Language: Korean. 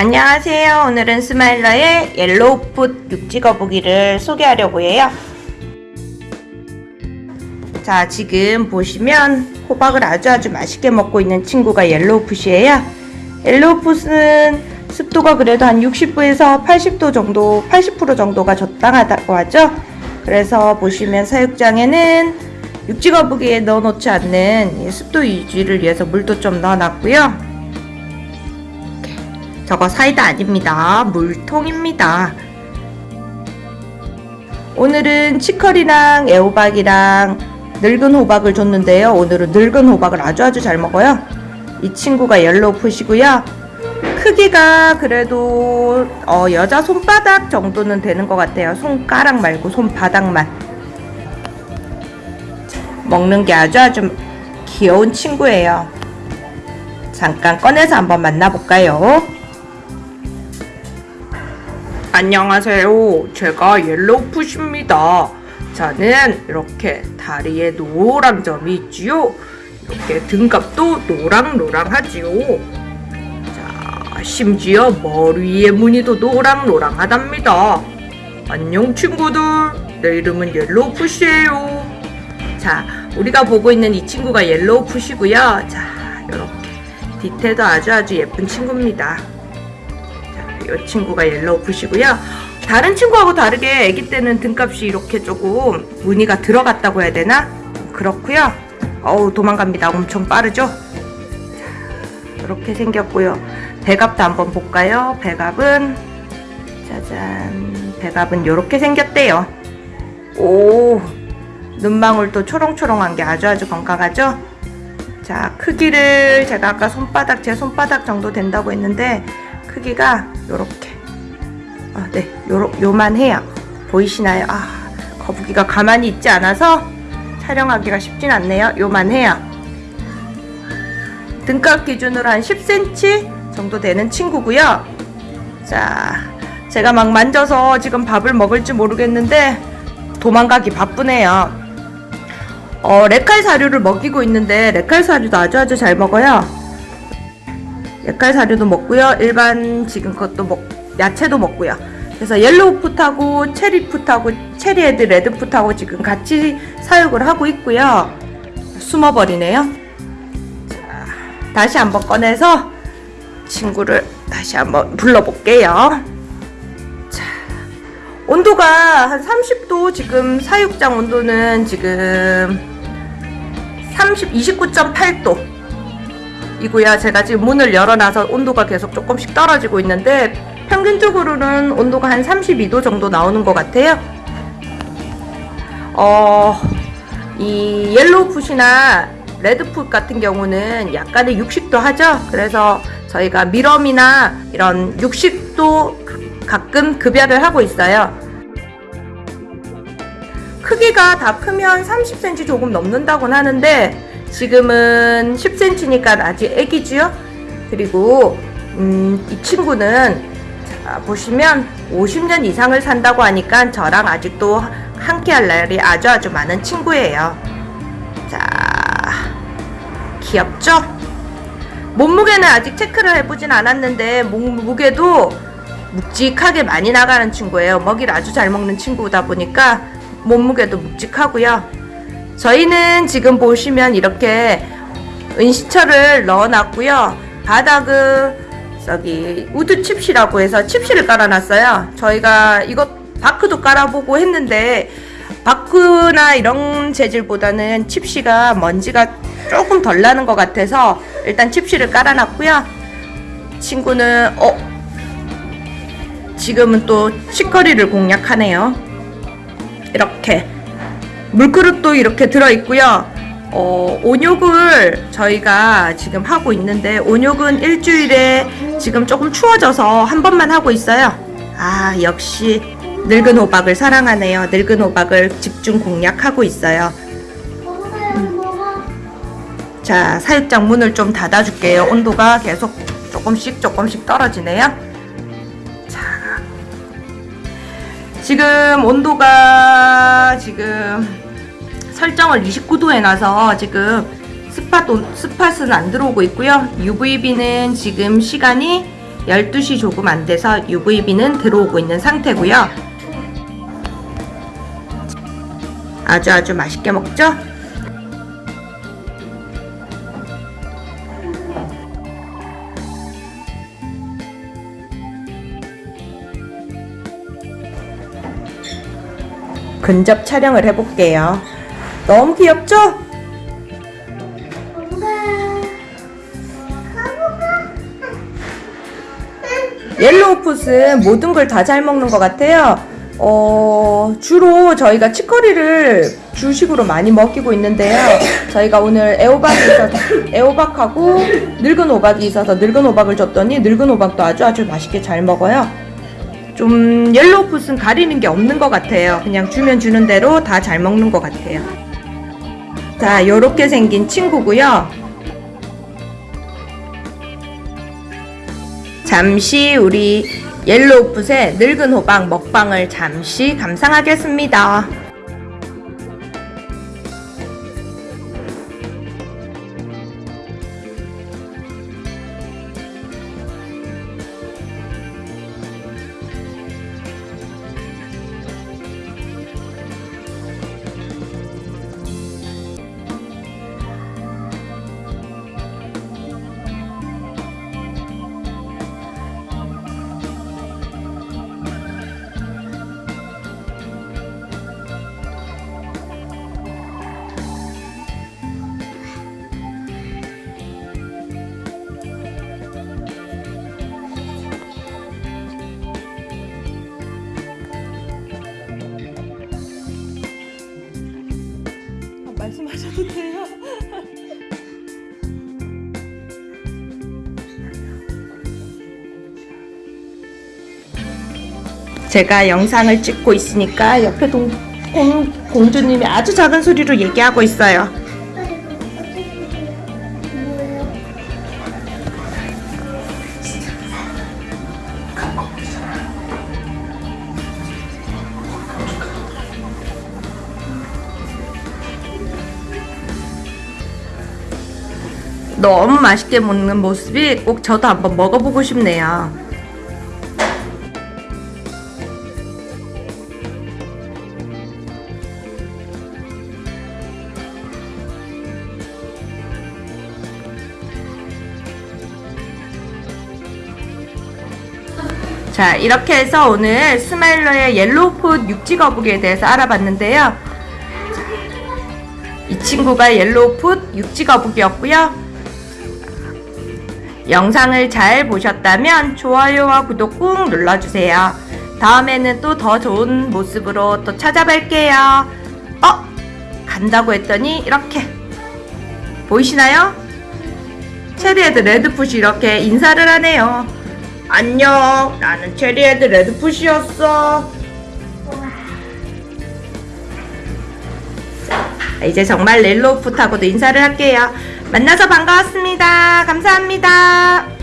안녕하세요. 오늘은 스마일러의 yellowfoot 육지 거북이를 소개하려고 해요. 자, 지금 보시면 호박을 아주 아주 맛있게 먹고 있는 친구가 yellowfoot이에요. yellowfoot은 습도가 그래도 한 60도에서 80도 정도, 80% 정도가 적당하다고 하죠. 그래서 보시면 사육장에는 육지 거북이에 넣어놓지 않는 이 습도 유지를 위해서 물도 좀 넣어놨고요. 저거 사이다 아닙니다. 물통입니다. 오늘은 치커리랑 애호박이랑 늙은 호박을 줬는데요. 오늘은 늙은 호박을 아주 아주 잘 먹어요. 이 친구가 옐로우풋이고요. 크기가 그래도 어, 여자 손바닥 정도는 되는 것 같아요. 손가락 말고 손바닥만. 먹는 게 아주 아주 귀여운 친구예요. 잠깐 꺼내서 한번 만나볼까요? 안녕하세요. 제가 yellowfoot입니다. 저는 이렇게 다리에 노란 점이 있지요. 이렇게 등갑도 노랑노랑하지요. 자, 심지어 머리의 무늬도 노랑노랑하답니다. 안녕 친구들. 내 이름은 yellowfoot이에요. 자, 우리가 보고 있는 이 친구가 yellowfoot이고요. 자, 이렇게 디테일도 아주 아주 예쁜 친구입니다. 이 친구가 yellowfoot이고요. 다른 친구하고 다르게 아기 때는 등갑이 이렇게 조금 무늬가 들어갔다고 해야 되나? 그렇고요. 어우 도망갑니다. 엄청 빠르죠? 자, 이렇게 생겼고요. 배갑도 한번 볼까요? 배갑은 짜잔 배갑은 이렇게 생겼대요. 오 눈망울도 초롱초롱한 게 아주 아주 건강하죠? 자 크기를 제가 아까 손바닥 제 손바닥 정도 된다고 했는데 크기가 요렇게. 아, 네. 요러, 요만해요. 보이시나요? 아 거북이가 가만히 있지 않아서 촬영하기가 쉽진 않네요. 요만해요. 등값 기준으로 한 10cm 정도 되는 친구고요. 자 제가 막 만져서 지금 밥을 먹을지 모르겠는데 도망가기 바쁘네요. 어, Rep-Cal 사료를 먹이고 있는데 Rep-Cal 사료도 아주 아주 잘 먹어요 액갈 사료도 먹고요. 일반 지금 것도 먹 야채도 먹고요. 그래서 yellowfoot하고 cherry foot하고 cherry head redfoot하고 지금 같이 사육을 하고 있고요. 숨어버리네요. 자, 다시 한번 꺼내서 친구를 다시 한번 불러볼게요. 자, 온도가 한 30도 지금 사육장 온도는 지금 30, 29.8도 이고요. 제가 지금 문을 열어놔서 온도가 계속 조금씩 떨어지고 있는데 평균적으로는 온도가 한 32도 정도 나오는 것 같아요. 어, 이 yellowfoot이나 redfoot 같은 경우는 약간의 육식도 하죠. 그래서 저희가 mealworm이나 이런 육식도 가끔 급여를 하고 있어요. 크기가 다 크면 30cm 조금 넘는다곤 하는데 지금은 10cm니까 아직 애기지요? 그리고 음, 이 친구는 자, 보시면 50년 이상을 산다고 하니까 저랑 아직도 함께 할 날이 아주 아주 많은 친구예요. 자, 귀엽죠? 몸무게는 아직 체크를 해보진 않았는데 몸무게도 묵직하게 많이 나가는 친구예요. 먹이를 아주 잘 먹는 친구다 보니까 몸무게도 묵직하고요. 저희는 지금 보시면 이렇게 은시철을 넣어놨고요. 바닥은 저기 wood 칩시라고 해서 칩시를 깔아놨어요. 저희가 이것 bark도 깔아보고 했는데 bark나 이런 재질보다는 칩시가 먼지가 조금 덜 나는 것 같아서 일단 칩시를 깔아놨고요. 친구는 어 지금은 또 치커리를 공략하네요. 이렇게 물그릇도 이렇게 들어있고요. 어, 온욕을 저희가 지금 하고 있는데 온욕은 일주일에 지금 조금 추워져서 한 번만 하고 있어요. 아 역시 늙은 호박을 사랑하네요. 늙은 호박을 집중 공략하고 있어요. 음. 자 사육장 문을 좀 닫아줄게요. 온도가 계속 조금씩 조금씩 떨어지네요. 자 지금 온도가 지금 설정을 29도 해놔서 지금 스팟, 스팟은 안 들어오고 있고요. UVB는 지금 시간이 12시 조금 안 돼서 UVB는 들어오고 있는 상태고요. 아주 아주 맛있게 먹죠? 근접 촬영을 해볼게요. 너무 귀엽죠? yellowfoot은 모든 걸 다 잘 먹는 것 같아요. 어, 주로 저희가 치커리를 주식으로 많이 먹이고 있는데요. 저희가 오늘 애호박이 있어서, 애호박하고 늙은 호박이 있어서 늙은 호박을 줬더니 늙은 호박도 아주 아주 맛있게 잘 먹어요. 좀 yellowfoot은 가리는 게 없는 것 같아요. 그냥 주면 주는 대로 다 잘 먹는 것 같아요. 자, 요렇게 생긴 친구고요. 잠시 우리 yellowfoot의 늙은 호박 먹방을 잠시 감상하겠습니다. 돼요. 제가 영상을 찍고 있으니까 옆에 동, 공, 공주님이 아주 작은 소리로 얘기하고 있어요. 너무 맛있게 먹는 모습이 꼭 저도 한번 먹어보고 싶네요. 자, 이렇게 해서 오늘 스마일러의 yellowfoot 육지 거북이에 대해서 알아봤는데요. 이 친구가 yellowfoot 육지 거북이였고요. 영상을 잘 보셨다면 좋아요와 구독 꾹 눌러주세요. 다음에는 또 더 좋은 모습으로 또 찾아뵐게요. 어? 간다고 했더니 이렇게 보이시나요? cherry head redfoot이 이렇게 인사를 하네요. 안녕, 나는 cherry head redfoot이었어. 자, 이제 정말 렐로풋하고도 인사를 할게요. 만나서 반가웠습니다. 감사합니다.